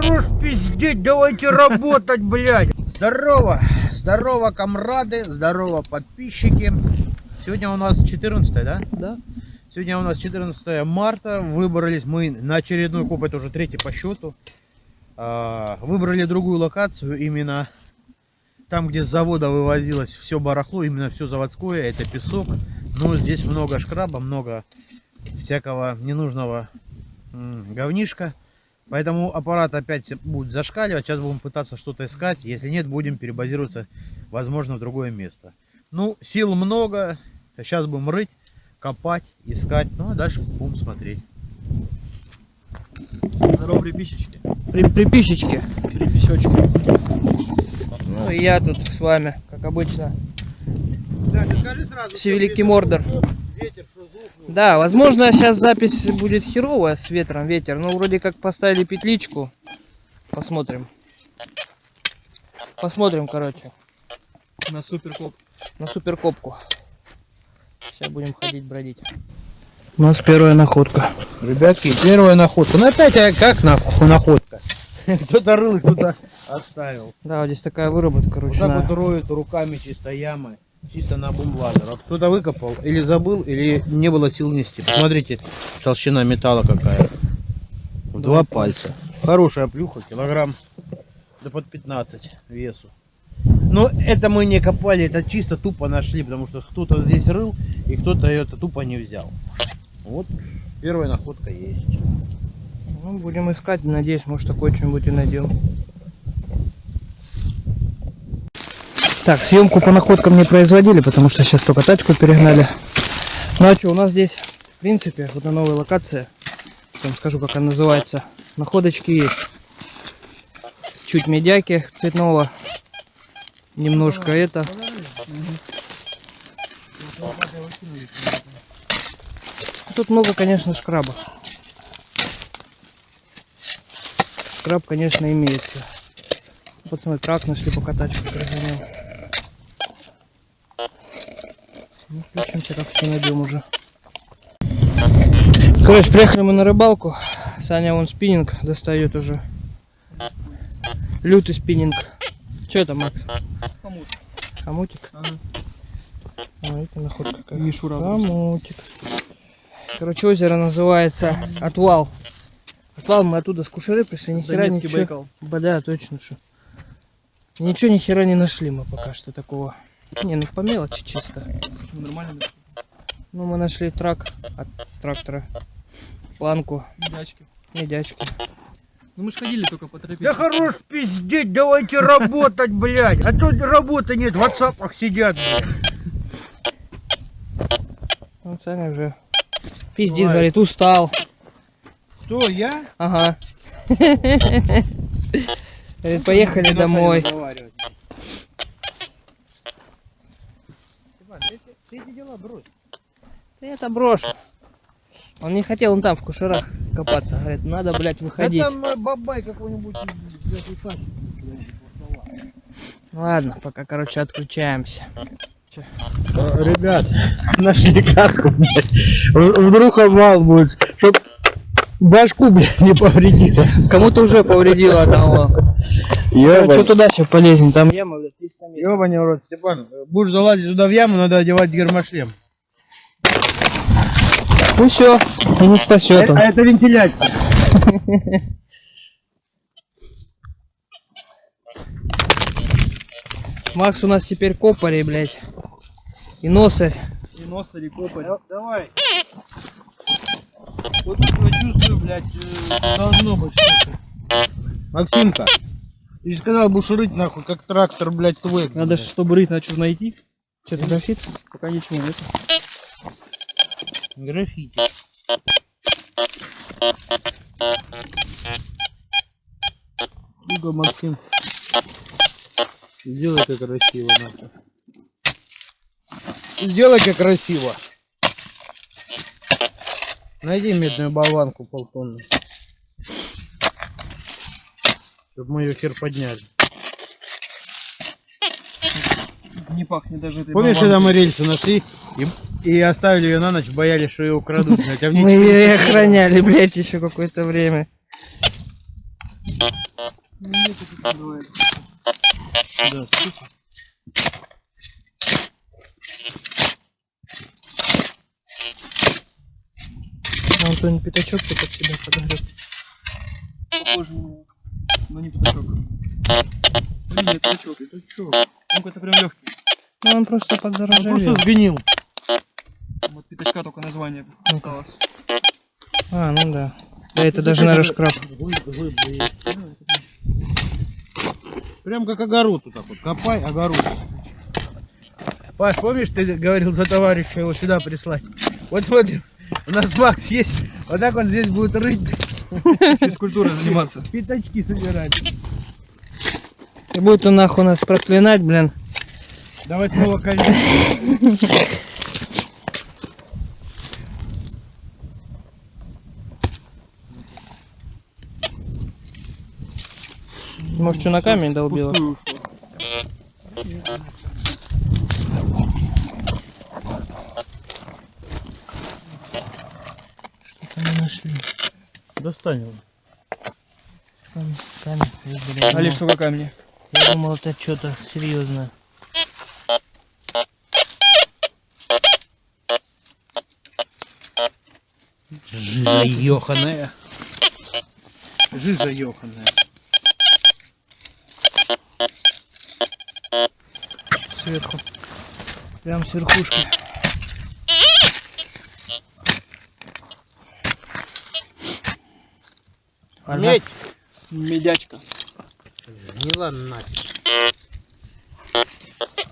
хорош пиздеть, давайте работать, блядь. Здорово, здорово, комрады, здорово, подписчики. Сегодня у нас 14, да? Да. Сегодня у нас 14 марта. Выбрались мы на очередной коп, это уже третий по счету. А, Выбрали другую локацию, именно там, где с завода вывозилось все барахло, именно все заводское, это песок. Но здесь много шкраба, много всякого ненужного говнишка. Поэтому аппарат опять будет зашкаливать. Сейчас будем пытаться что-то искать. Если нет, будем перебазироваться, возможно, в другое место. Ну, сил много. Сейчас будем рыть, копать, искать. Ну, а дальше будем смотреть. Здорово, приписчики. При, приписчички. Приписечки. Ну и я тут с вами, как обычно. Да, ты скажи сразу. Севеликий Мордор. Ветер, что звук. Да, возможно, сейчас запись будет херовая с ветром, ветер. Но вроде как поставили петличку. Посмотрим. Посмотрим, короче, На суперкоп. на суперкопку. Сейчас будем ходить, бродить. У нас первая находка. Ребятки, первая находка. Ну опять а как нах- находка? Кто-то рыл, кто-то оставил. Да, вот здесь такая выработка Вот ручная. так вот роют руками чисто ямы. Чисто на бумбладер. Вот кто-то выкопал, или забыл, или не было сил нести. Посмотрите, толщина металла какая. В два пальца. Хорошая плюха, килограмм да под 15 весу. Но это мы не копали, это чисто тупо нашли, потому что кто-то здесь рыл, и кто-то это тупо не взял. Вот первая находка есть. Ну, будем искать, надеюсь, может такое что-нибудь и найдем. Так, съемку по находкам не производили, потому что сейчас только тачку перегнали. Ну а что, у нас здесь, в принципе, вот на новой локации, потом скажу, как она называется, находочки есть. Чуть медяки цветного, немножко это. Тут много, конечно, шкраба. Шкраб, конечно, имеется. Пацаны трак нашли, пока тачку перегонял. Ну, включимся, как-то найдем уже. Короче, приехали мы на рыбалку. Саня вон спиннинг достает уже. Лютый спиннинг. Что это, Макс? Хомут. Хомутик? Ага. Ой, это находка какая. Мишура. Хомутик. Короче, озеро называется Отвал. Отвал мы оттуда с Кушеры пришли, ни хера ничего. Байкал. Ба- Да, точно что. Ничего ни хера не нашли мы пока что такого. Не, ну по мелочи чисто. Почему нормально? Ну мы нашли трак от трактора. Планку, Медячки. медячки. Ну мы же ходили только по тропе. Да хорош пиздеть, давайте работать, блядь. А тут работы нет, в ватсапах сидят, блядь. Вот Саня уже пиздит, говорит, устал. Кто, я? Ага. Говорит, поехали домой. Иван, ты эти- ты эти дела брось. Ты это брошь. Он не хотел он там в кушерах копаться. Говорит, надо, блядь, Да выходить. там э, бабай какой-нибудь. Ладно, пока, короче, отключаемся. Э, Ребят, нашли каску, блядь. Вдруг обвал будет, чтоб башку, блядь, не повредило. Кому-то уже повредило одного. Короче, туда сейчас полезем. Там яма, блядь, 300 метров. Ёбаный в рот, Степан, будешь залазить туда в яму, надо одевать гермошлем. Ну все, и не спасет он. А это вентиляция. Макс у нас теперь копари, блядь. И носарь. И нос или копарь. Давай. Вот тут я чувствую, блядь, э, должно быть что-то. Максимка, ты же сказал, будешь рыть нахуй, как трактор, блядь, твой. Надо, ж, чтобы рыть, что найти. Что-то графит? Пока ничего нет. Граффити. Юга, Максим. Сделай как красиво, нахуй. Сделай как красиво. Найди медную болванку полтонны. Чтобы мы ее хер подняли. Не пахнет даже этой Помнишь, когда мы рельсы нашли и, и оставили ее на ночь, боялись, что ее украдут, а Мы ее охраняли, блядь, еще какое-то время. Да, Антон пятачок ты под себя подогрел. Похоже на него. Но не пятачок. Блин, это пятачок, это чё? Он какой-то прям легкий. Ну он просто Он подзаржавел. просто сгнил. Вот пятачка только название Ну-ка. осталось. А, ну да. Да, это даже, наверное, шкраб. Прям как огород вот так вот. Копай, огород. Паш, помнишь, ты говорил за товарища его сюда прислать? Вот смотри, у нас Макс есть. Вот так он здесь будет рыть, Физкультурой заниматься. пятачки собирать. И будет он нахуй нас проклинать, блин. До восьмого колена. Может, что на камень долбила? Ушло. Что-то мы нашли. Достань его. Камень, камень. Али, что какая мне? Я думал, это что-то серьезное. Жиза ёханая. Жиза ёханая. Сверху. Прям с верхушки. Медь! Медячка. Сгнила нафиг.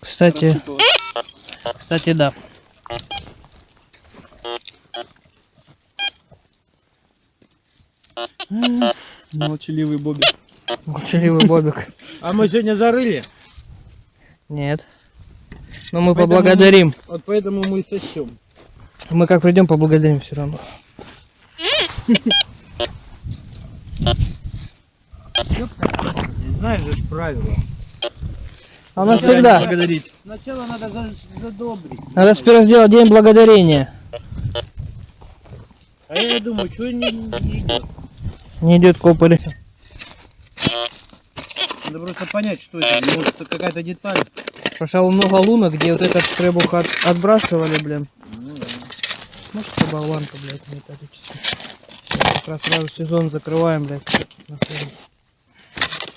Кстати, Рассыпалась. кстати, да. Молчаливый Бобби. Молчаливый Бобик. А мы сегодня зарыли, Нет. Но мы Поэтому поблагодарим. вот поэтому мы и сосем. Мы как придем, поблагодарим все равно. Знаешь же. А нас Никогда не всегда. Благодарить. Сначала надо за- задобрить. Надо сперва сделать день благодарения. А я думаю, что не, не идет. Не идет копарь. Надо просто понять, что это. Может, это какая-то деталь. Пошел много лунок, где вот этот штребух от- отбрасывали, блин. Ну, да. Может, это болванка, блядь, металлическая. Сейчас как раз сразу сезон закрываем, блядь.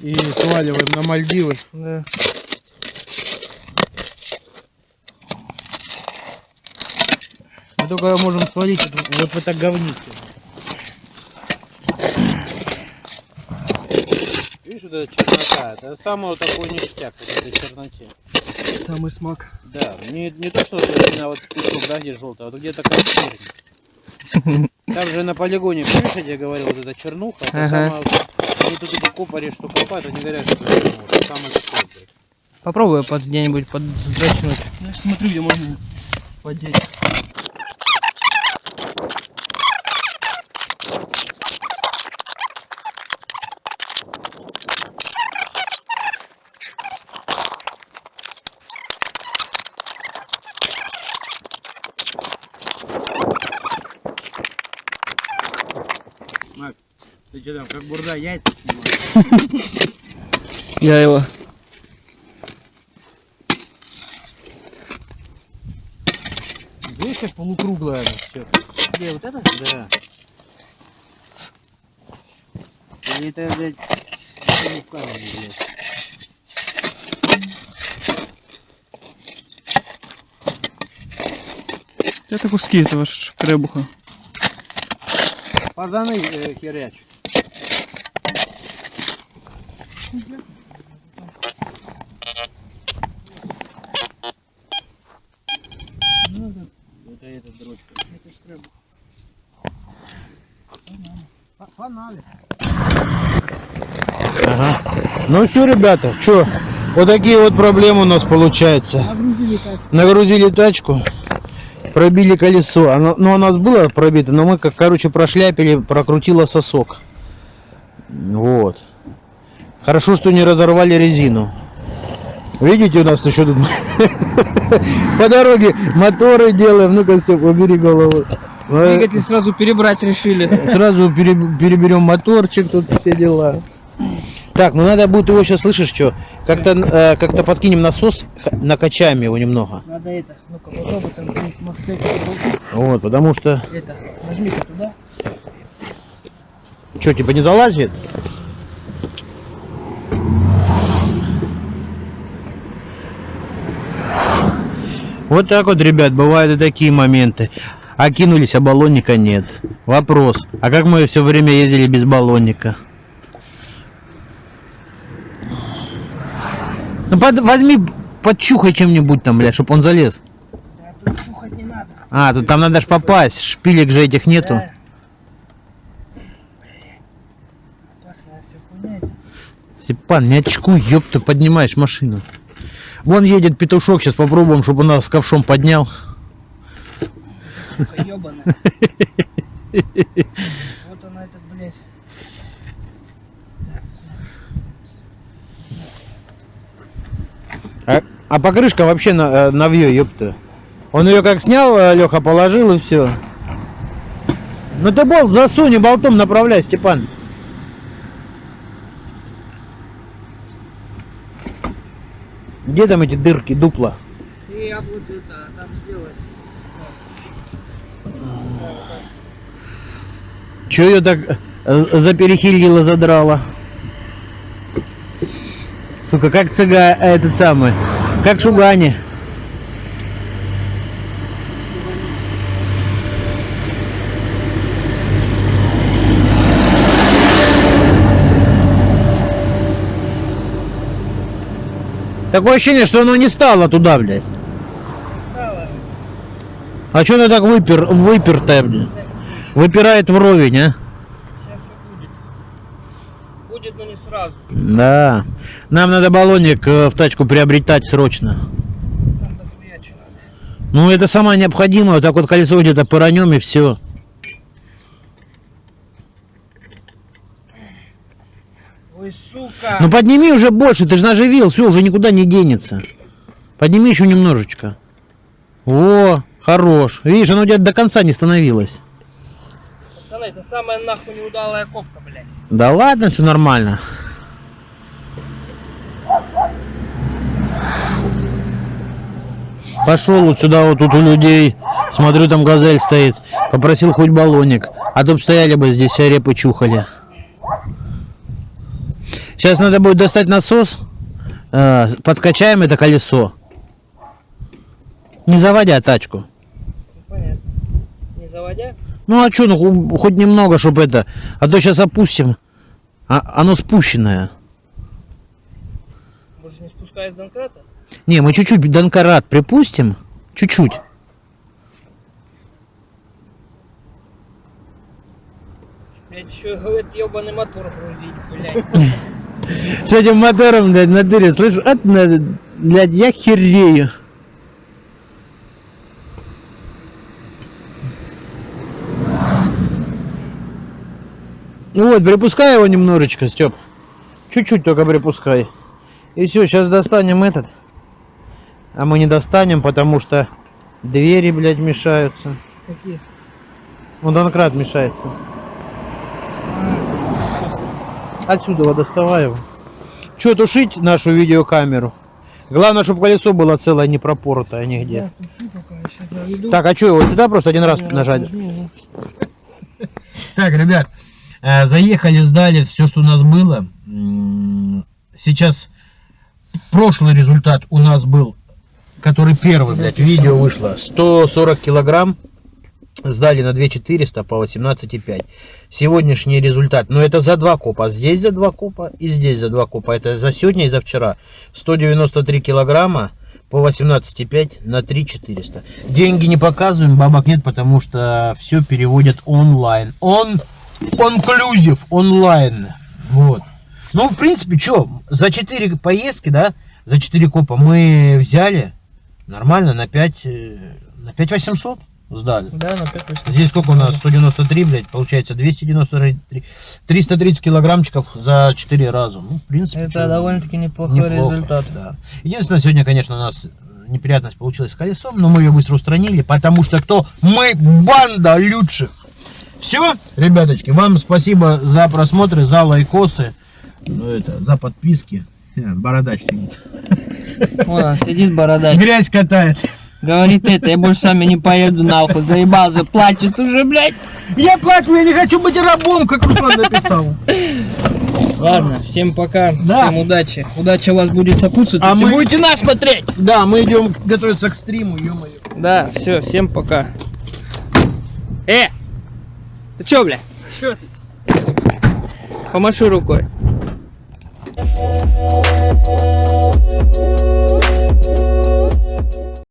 И сваливаем на Мальдивы. Да. Мы только можем свалить вот вот в это говнище. Видишь, вот эта чернота, это самый вот такой ништяк вот этой черноте. Самый смак. Да, не, не то, что вот именно вот кусок, да, где желтый, а вот где такая чернь. Там же на полигоне, помнишь, я тебе говорил, вот эта чернуха, это Ага. самая они тут эти копари, что копают, они говорят, что это самый такой, блядь. Попробую под где-нибудь подздрачнуть. Я смотрю, где можно подеть. Ты что там, как бурда яйца снимаешь? Я его. Видишь, как полукруглая она все. Где вот это? Да. Или это, блядь, не в камере, блядь. Это куски этого ш- кребуха. Пазаны э, херяч. Это эта дрочка. Это штребух. Фонали. Ага. Ну все, ребята, что? Вот такие вот проблемы у нас получается. Нагрузили тачку, пробили колесо. Оно, ну, у нас было пробито, но мы как, короче, прошляпили, прокрутило сосок. Вот. Хорошо, что не разорвали резину. Видите, у нас еще тут по дороге моторы делаем. Ну-ка, все, убери голову. Э, Двигатель сразу перебрать решили. Сразу пере- переберем моторчик, тут все дела. Так, ну надо будет его сейчас, слышишь, что? Как-то э, как-то подкинем насос, накачаем его немного. Надо это, ну-ка попробуй там. Вот, потому что, Это, нажми-ка туда. что, типа не залазит? Вот так вот, ребят, бывают и такие моменты. Окинулись, а баллонника нет. Вопрос, а как мы все время ездили без баллонника? Ну под- возьми, подчухай чем-нибудь там, блядь, чтоб он залез. Да тут не надо. А, тут там надо ж попасть, шпилек же этих нету. Да. Это. Степан, не очкуй, ёпта, поднимаешь машину. Вон едет петушок, сейчас попробуем, чтобы он нас с ковшом поднял. Вот она этот, блядь. А, а покрышка вообще на, э, навье, ёпта. Он ее как снял, Леха положил и все. Ну ты болт засунь и болтом направляй, Степан. Где там эти дырки, дупла? Я вот это там сделать. Че ее так э, заперехилило, задрало? Сука, как цыга, э, этот самый, как шугани. Такое ощущение, что оно не стало туда, блядь. А что оно так выпер, выпертое, блядь? Выпирает вровень, а? Будет. Но не сразу. Да. Нам надо баллонник э, в тачку приобретать срочно. Ну, это самое необходимое. Вот так вот колесо где-то пыранем и все. Ой, сука. Ну, подними уже больше, ты же наживил, все, уже никуда не денется. Подними еще немножечко. О, хорош. Видишь, оно у тебя до конца не становилось. Пацаны, это самая нахуй неудалая копка, блядь. Да ладно, все нормально. Пошел вот сюда, вот тут у людей. Смотрю, там газель стоит. Попросил хоть баллоник. А то б стояли бы здесь, а репы чухали. Сейчас надо будет достать насос. э, Подкачаем это колесо. Не заводя тачку. Понятно. Не заводя? Ну а что, ну хоть немного, чтобы это. А то сейчас опустим. А, оно спущенное. Больше не спускаясь с Донкрата? Не, мы чуть-чуть донкарат припустим. Чуть-чуть. Еще этот ебаный мотор грузить, блядь. С этим мотором, блядь, на дыре, слышишь, от блядь, я херею. Ну вот, припускай его немножечко, Степ. Чуть-чуть только припускай. И все, сейчас достанем этот. А мы не достанем, потому что двери, блядь, мешаются. Какие? Он донкрат мешается. Отсюда его доставай его. Че, тушить нашу видеокамеру? Главное, чтобы колесо было целое, не пропоротое нигде. Заведу. Так, а что, его сюда просто один раз Один нажать? нажми, ну. Так, ребят, э, заехали, сдали все, что у нас было. Сейчас прошлый результат у нас был, который первый, блядь, видео вышло. 140 килограмм. Сдали на 2400 по 18,5. Сегодняшний результат, ну это за два копа. Здесь за два копа и здесь за два копа. Это за сегодня и за вчера. 193 килограмма по 18,5 на 3400. Деньги не показываем, бабок нет, потому что все переводят онлайн. Он конклюзив онлайн. Вот. Ну, в принципе, что, за 4 поездки, да, за 4 копа мы взяли нормально на 5, э, на 5 800 сдали. Да, на 5 Здесь сколько у нас? 193, блядь, получается 293, 330 килограммчиков за 4 раза. Ну, в принципе, Это довольно-таки неплохой неплохо, результат. Да. Единственное, сегодня, конечно, у нас неприятность получилась с колесом, но мы ее быстро устранили, потому что кто? Мы банда лучших. Все, ребяточки, вам спасибо за просмотры, за лайкосы. Ну это, за подписки. Э, Бородач сидит. Вон он сидит бородач. Грязь катает. Говорит это, я больше с вами не поеду нахуй. Заебался, плачет уже, блядь. Я плачу, я не хочу быть рабом, как Руслан написал. Ладно, всем пока, Да. всем удачи. Удача у вас будет сопутствовать, А если мы- будете нас смотреть. Да, мы идем готовиться к стриму, ё-моё. Да, все, всем пока. Э! Ты чё, бля? Чё ты? Помаши рукой.